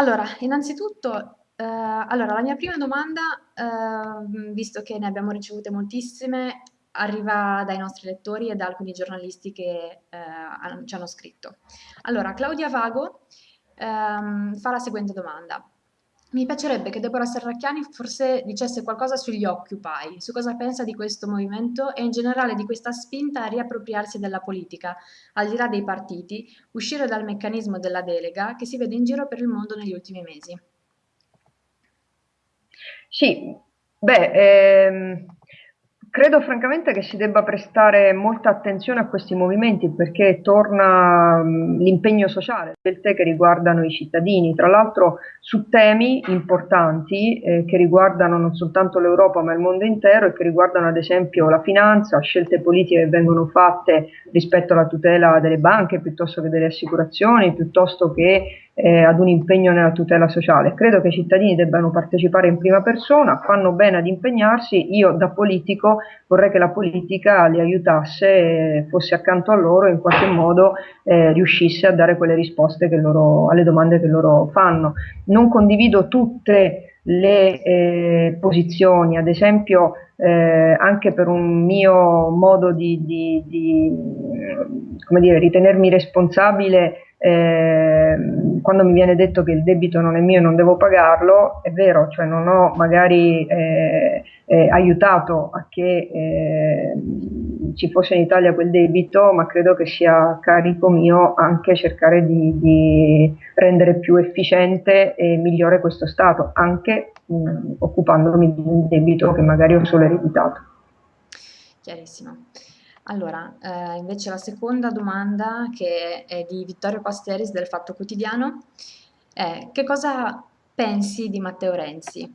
Allora, innanzitutto, eh, allora, la mia prima domanda, eh, visto che ne abbiamo ricevute moltissime, arriva dai nostri lettori e da alcuni giornalisti che eh, ci hanno scritto. Allora, Claudia Vago ehm, fa la seguente domanda. Mi piacerebbe che Deborah Serracchiani forse dicesse qualcosa sugli Occupy, su cosa pensa di questo movimento e in generale di questa spinta a riappropriarsi della politica, al di là dei partiti, uscire dal meccanismo della delega che si vede in giro per il mondo negli ultimi mesi. Sì, beh, ehm, credo francamente che si debba prestare molta attenzione a questi movimenti perché torna mh, l'impegno sociale, scelte che riguardano i cittadini, tra l'altro su temi importanti eh, che riguardano non soltanto l'Europa ma il mondo intero e che riguardano ad esempio la finanza, scelte politiche che vengono fatte rispetto alla tutela delle banche piuttosto che delle assicurazioni, piuttosto che eh, ad un impegno nella tutela sociale. Credo che i cittadini debbano partecipare in prima persona, fanno bene ad impegnarsi, io da politico vorrei che la politica li aiutasse, fosse accanto a loro e in qualche modo eh, riuscisse a dare quelle risposte loro, alle domande che loro fanno. Non condivido tutte le eh, posizioni, ad esempio eh, anche per un mio modo di, di, di come dire, ritenermi responsabile eh, quando mi viene detto che il debito non è mio e non devo pagarlo, è vero, cioè non ho magari eh, eh, aiutato a che eh, ci fosse in Italia quel debito, ma credo che sia carico mio anche cercare di, di rendere più efficiente e migliore questo Stato, anche mh, occupandomi di un debito che magari ho solo ereditato. Chiarissimo. Allora, eh, invece la seconda domanda, che è di Vittorio Pasteris del Fatto Quotidiano, è che cosa pensi di Matteo Renzi?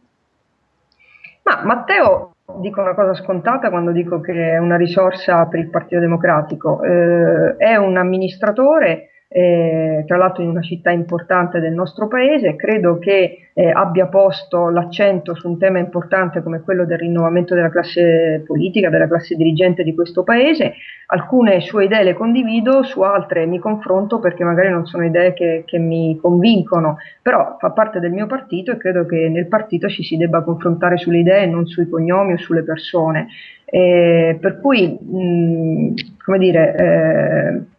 Ma Matteo, dico una cosa scontata quando dico che è una risorsa per il Partito Democratico, eh, è un amministratore eh, tra l'altro in una città importante del nostro paese, credo che eh, abbia posto l'accento su un tema importante come quello del rinnovamento della classe politica, della classe dirigente di questo paese. Alcune sue idee le condivido, su altre mi confronto perché magari non sono idee che, che mi convincono, però fa parte del mio partito e credo che nel partito ci si debba confrontare sulle idee non sui cognomi o sulle persone. Eh, per cui, mh, come dire, eh,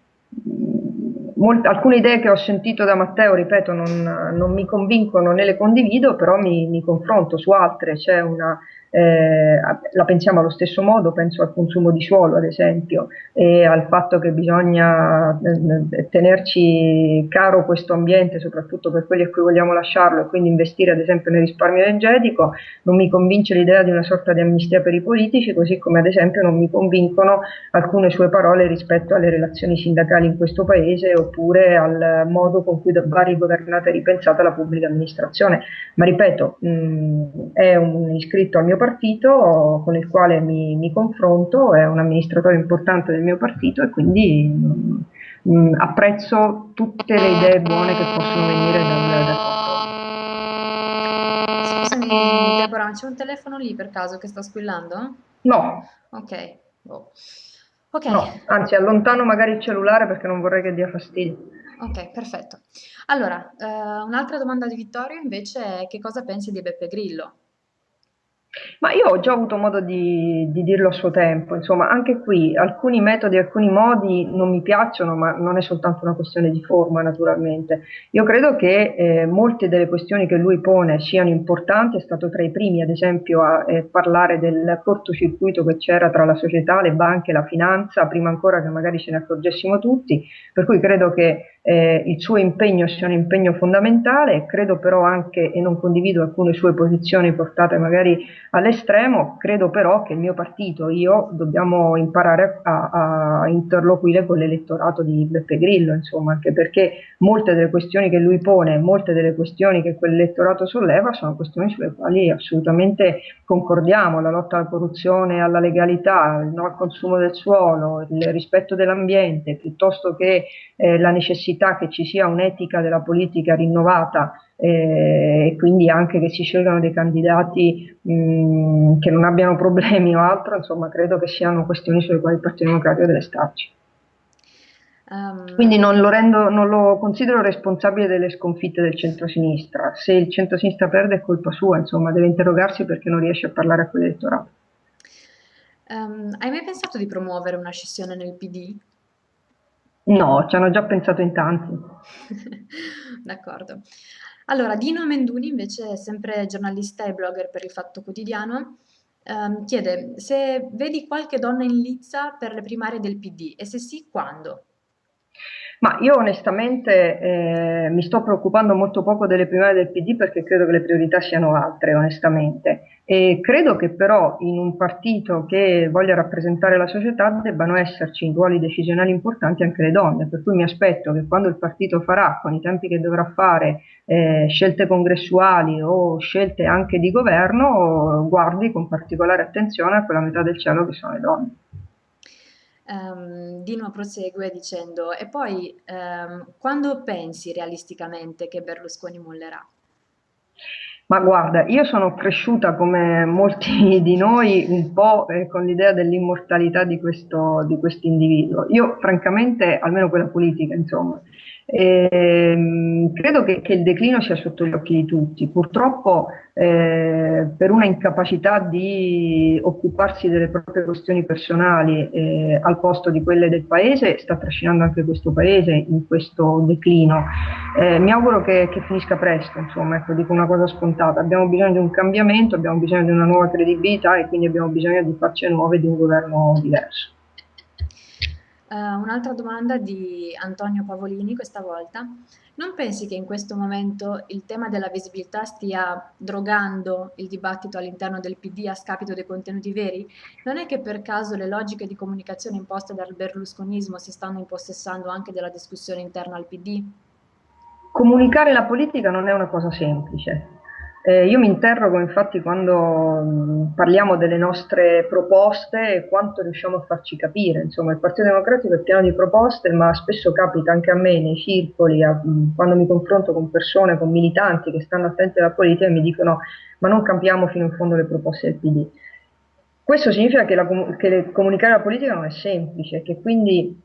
molte, alcune idee che ho sentito da Matteo, ripeto, non, non mi convincono né le condivido, però mi, mi confronto su altre, c'è una eh, la pensiamo allo stesso modo, penso al consumo di suolo ad esempio e al fatto che bisogna eh, tenerci caro questo ambiente, soprattutto per quelli a cui vogliamo lasciarlo e quindi investire ad esempio nel risparmio energetico, non mi convince l'idea di una sorta di amnistia per i politici, così come ad esempio non mi convincono alcune sue parole rispetto alle relazioni sindacali in questo paese oppure al modo con cui va rigovernata e ripensata la pubblica amministrazione. Ma ripeto, mh, è un iscritto al mio partito con il quale mi, mi, confronto, è un amministratore importante del mio partito e quindi mh, mm, apprezzo tutte le idee buone che possono venire dal, dal Scusami Deborah, c'è un telefono lì per caso che sta squillando? No. Ok. Oh. Okay. No, anzi allontano magari il cellulare perché non vorrei che dia fastidio. Ok, perfetto. Allora, eh, un'altra domanda di Vittorio invece è che cosa pensi di Beppe Grillo? Ma io ho già avuto modo di, di dirlo a suo tempo, insomma, anche qui alcuni metodi, alcuni modi non mi piacciono, ma non è soltanto una questione di forma, naturalmente. Io credo che eh, molte delle questioni che lui pone siano importanti, è stato tra i primi, ad esempio, a eh, parlare del cortocircuito che c'era tra la società, le banche, la finanza, prima ancora che magari ce ne accorgessimo tutti, per cui credo che eh, il suo impegno sia un impegno fondamentale, credo però anche, e non condivido alcune sue posizioni portate magari all'estremo, credo però che il mio partito, io, dobbiamo imparare a, a interloquire con l'elettorato di Beppe Grillo, insomma, anche perché molte delle questioni che lui pone, molte delle questioni che quell'elettorato solleva sono questioni sulle quali assolutamente concordiamo, la lotta alla corruzione, alla legalità, il no al consumo del suolo, il rispetto dell'ambiente, piuttosto che eh, la necessità necessità che ci sia un'etica della politica rinnovata eh, e quindi anche che si scelgano dei candidati mh, che non abbiano problemi o altro, insomma credo che siano questioni sulle quali il Partito Democratico deve starci. Um, Quindi non lo, rendo, non lo, considero responsabile delle sconfitte del centro-sinistra. Se il centro-sinistra perde è colpa sua, insomma, deve interrogarsi perché non riesce a parlare a quell'elettorato. Um, hai mai pensato di promuovere una scissione nel PD? No, ci hanno già pensato in tanti. D'accordo. Allora, Dino Menduni, invece, sempre giornalista e blogger per il Fatto Quotidiano, ehm, chiede se vedi qualche donna in lizza per le primarie del PD e se sì, quando? Ma io onestamente eh, mi sto preoccupando molto poco delle primarie del PD perché credo che le priorità siano altre, onestamente. E credo che però in un partito che voglia rappresentare la società debbano esserci in ruoli decisionali importanti anche le donne, per cui mi aspetto che quando il partito farà, con i tempi che dovrà fare, eh, scelte congressuali o scelte anche di governo, guardi con particolare attenzione a quella metà del cielo che sono le donne. Um, Dino prosegue dicendo: E poi um, quando pensi realisticamente che Berlusconi mollerà? Ma guarda, io sono cresciuta come molti di noi un po' eh, con l'idea dell'immortalità di questo, di individuo. Io francamente, almeno quella politica, insomma, eh, credo che, che, il declino sia sotto gli occhi di tutti. Purtroppo eh, per una incapacità di occuparsi delle proprie questioni personali eh, al posto di quelle del paese, sta trascinando anche questo paese in questo declino. Eh, mi auguro che, che, finisca presto, insomma, ecco, dico una cosa scontata. Abbiamo bisogno di un cambiamento, abbiamo bisogno di una nuova credibilità e quindi abbiamo bisogno di facce nuove, di un governo diverso. Uh, un'altra domanda di Antonio Pavolini questa volta. Non pensi che in questo momento il tema della visibilità stia drogando il dibattito all'interno del PD a scapito dei contenuti veri? Non è che per caso le logiche di comunicazione imposte dal berlusconismo si stanno impossessando anche della discussione interna al PD? Comunicare la politica non è una cosa semplice. Eh, io mi interrogo infatti quando mh, parliamo delle nostre proposte quanto riusciamo a farci capire. Insomma, il Partito Democratico è pieno di proposte, ma spesso capita anche a me nei circoli, a, mh, quando mi confronto con persone, con militanti che stanno attenti alla politica e mi dicono ma non cambiamo fino in fondo le proposte del PD. Questo significa che, la, che le, comunicare la politica non è semplice, che quindi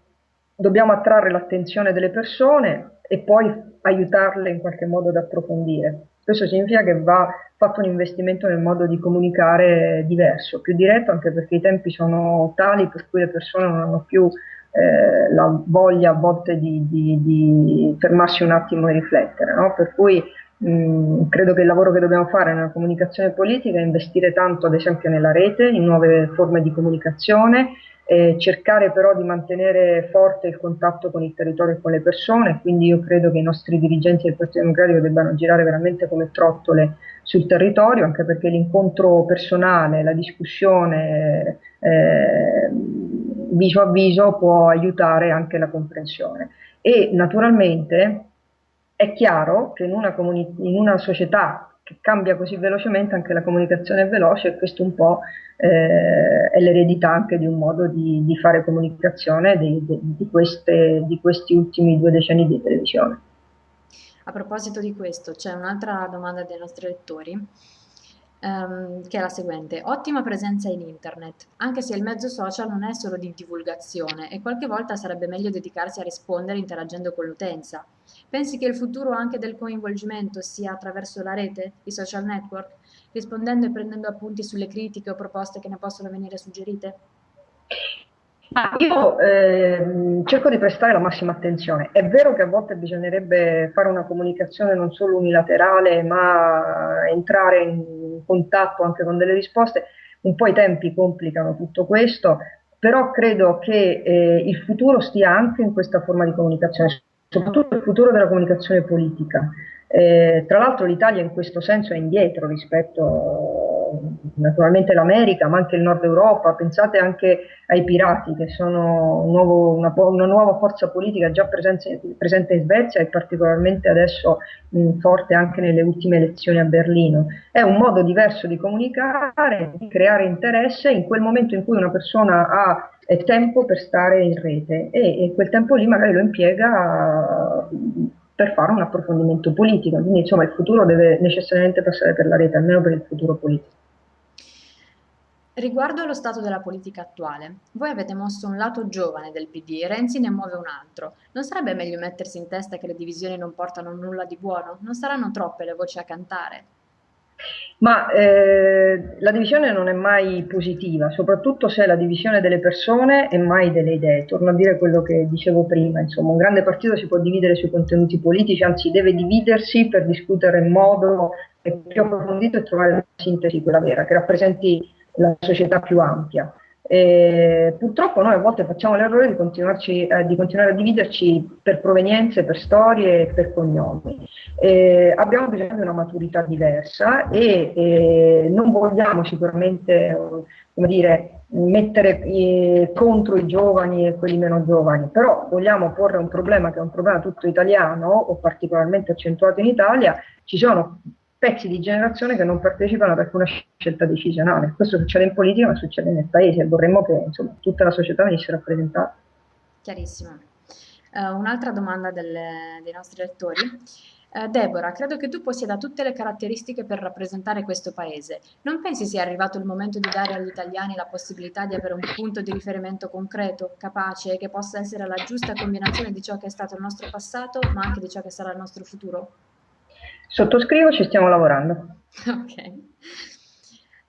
dobbiamo attrarre l'attenzione delle persone e poi aiutarle in qualche modo ad approfondire. Questo significa che va fatto un investimento nel modo di comunicare diverso, più diretto, anche perché i tempi sono tali per cui le persone non hanno più eh, la voglia a volte di, di, di, fermarsi un attimo e riflettere. No? Per cui mh, credo che il lavoro che dobbiamo fare nella comunicazione politica è investire tanto, ad esempio, nella rete, in nuove forme di comunicazione, eh, cercare però di mantenere forte il contatto con il territorio e con le persone, quindi io credo che i nostri dirigenti del Partito Democratico debbano girare veramente come trottole sul territorio, anche perché l'incontro personale, la discussione eh, viso a viso può aiutare anche la comprensione. E naturalmente è chiaro che in una, in una società che cambia così velocemente, anche la comunicazione è veloce e questo un po' eh, è l'eredità anche di un modo di, di fare comunicazione di, di, queste, di questi ultimi due decenni di televisione. A proposito di questo, c'è un'altra domanda dei nostri lettori um, che è la seguente. Ottima presenza in internet, anche se il mezzo social non è solo di divulgazione e qualche volta sarebbe meglio dedicarsi a rispondere interagendo con l'utenza. Pensi che il futuro anche del coinvolgimento sia attraverso la rete, i social network, rispondendo e prendendo appunti sulle critiche o proposte che ne possono venire suggerite? io eh, cerco di prestare la massima attenzione. È vero che a volte bisognerebbe fare una comunicazione non solo unilaterale, ma entrare in contatto anche con delle risposte. Un po' i tempi complicano tutto questo, però credo che eh, il futuro stia anche in questa forma di comunicazione, soprattutto il futuro della comunicazione politica. Eh, tra l'altro l'Italia in questo senso è indietro rispetto naturalmente l'America, ma anche il Nord Europa, pensate anche ai pirati che sono un nuovo, una, nuova forza politica già presente, presente, in Svezia e particolarmente adesso mh, forte anche nelle ultime elezioni a Berlino. È un modo diverso di comunicare, di creare interesse in quel momento in cui una persona ha tempo per stare in rete e, e quel tempo lì magari lo impiega per fare un approfondimento politico. Quindi insomma il futuro deve necessariamente passare per la rete, almeno per il futuro politico. Riguardo allo stato della politica attuale, voi avete mosso un lato giovane del PD Renzi ne muove un altro. Non sarebbe meglio mettersi in testa che le divisioni non portano nulla di buono? Non saranno troppe le voci a cantare? Ma eh, la divisione non è mai positiva, soprattutto se è la divisione delle persone e mai delle idee. Torno a dire quello che dicevo prima, insomma, un grande partito si può dividere sui contenuti politici, anzi deve dividersi per discutere in modo più approfondito e trovare la sintesi, quella vera, che rappresenti la società più ampia. E purtroppo noi a volte facciamo l'errore di, eh, di, continuare a dividerci per provenienze, per storie e per cognomi. Eh, abbiamo bisogno di una maturità diversa e eh, non vogliamo sicuramente dire, mettere eh, contro i giovani e quelli meno giovani, però vogliamo porre un problema che è un problema tutto italiano o particolarmente accentuato in Italia, ci sono pezzi di generazione che non partecipano ad alcuna scelta decisionale. Questo succede in politica, ma succede nel paese. Vorremmo che insomma, tutta la società venisse rappresentata. Chiarissimo. Uh, un'altra domanda delle, dei nostri lettori. Uh, Deborah, credo che tu possieda tutte le caratteristiche per rappresentare questo paese. Non pensi sia arrivato il momento di dare agli italiani la possibilità di avere un punto di riferimento concreto, capace e che possa essere la giusta combinazione di ciò che è stato il nostro passato, ma anche di ciò che sarà il nostro futuro? Sottoscrivo, ci stiamo lavorando. Ok.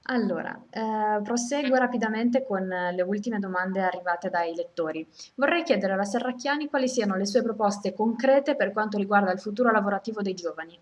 Allora, eh, proseguo rapidamente con le ultime domande arrivate dai lettori. Vorrei chiedere alla Serracchiani quali siano le sue proposte concrete per quanto riguarda il futuro lavorativo dei giovani.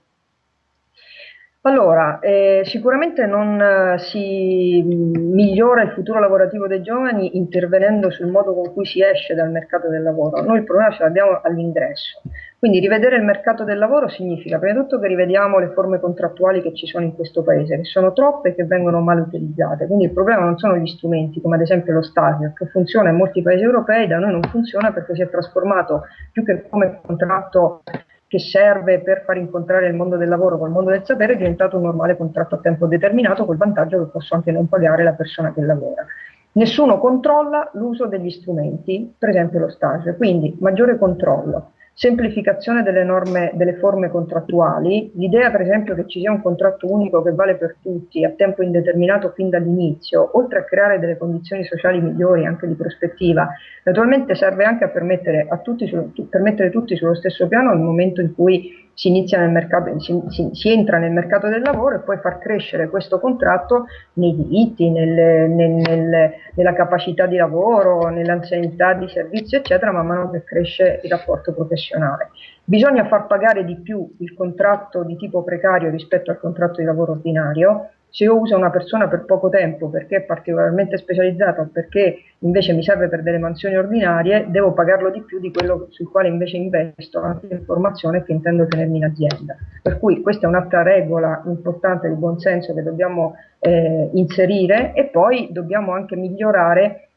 Allora, eh, sicuramente non eh, si migliora il futuro lavorativo dei giovani intervenendo sul modo con cui si esce dal mercato del lavoro. Noi il problema ce l'abbiamo all'ingresso. Quindi rivedere il mercato del lavoro significa prima di tutto che rivediamo le forme contrattuali che ci sono in questo paese, che sono troppe e che vengono mal utilizzate. Quindi il problema non sono gli strumenti, come ad esempio lo stage, che funziona in molti paesi europei, da noi non funziona perché si è trasformato più che come contratto che serve per far incontrare il mondo del lavoro col mondo del sapere è diventato un normale contratto a tempo determinato col vantaggio che posso anche non pagare la persona che lavora. Nessuno controlla l'uso degli strumenti, per esempio lo stage, quindi maggiore controllo semplificazione delle norme, delle forme contrattuali, l'idea per esempio che ci sia un contratto unico che vale per tutti a tempo indeterminato fin dall'inizio, oltre a creare delle condizioni sociali migliori anche di prospettiva, naturalmente serve anche a permettere, a tutti su, per mettere tutti sullo stesso piano nel momento in cui si, inizia nel mercato, si, si, si, entra nel mercato del lavoro e poi far crescere questo contratto nei diritti, nel, nel, nel, nella capacità di lavoro, nell'anzianità di servizio, eccetera, man mano che cresce il rapporto professionale. Bisogna far pagare di più il contratto di tipo precario rispetto al contratto di lavoro ordinario, se io uso una persona per poco tempo perché è particolarmente specializzata o perché invece mi serve per delle mansioni ordinarie, devo pagarlo di più di quello sul quale invece investo anche in formazione che intendo tenermi in azienda. Per cui questa è un'altra regola importante di buonsenso che dobbiamo eh, inserire e poi dobbiamo anche migliorare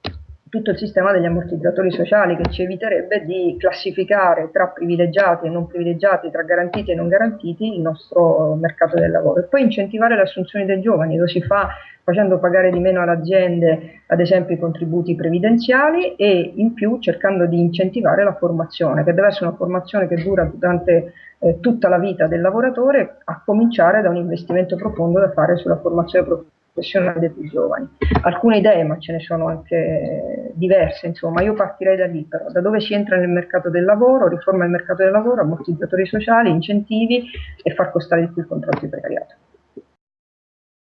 tutto il sistema degli ammortizzatori sociali che ci eviterebbe di classificare tra privilegiati e non privilegiati, tra garantiti e non garantiti il nostro mercato del lavoro. E poi incentivare le assunzioni dei giovani, lo si fa facendo pagare di meno alle aziende ad esempio i contributi previdenziali e in più cercando di incentivare la formazione, che deve essere una formazione che dura durante eh, tutta la vita del lavoratore, a cominciare da un investimento profondo da fare sulla formazione professionale professionale più giovani. Alcune idee, ma ce ne sono anche diverse, insomma, io partirei da lì però, da dove si entra nel mercato del lavoro, riforma il mercato del lavoro, ammortizzatori sociali, incentivi e far costare di più il contratto di precariato.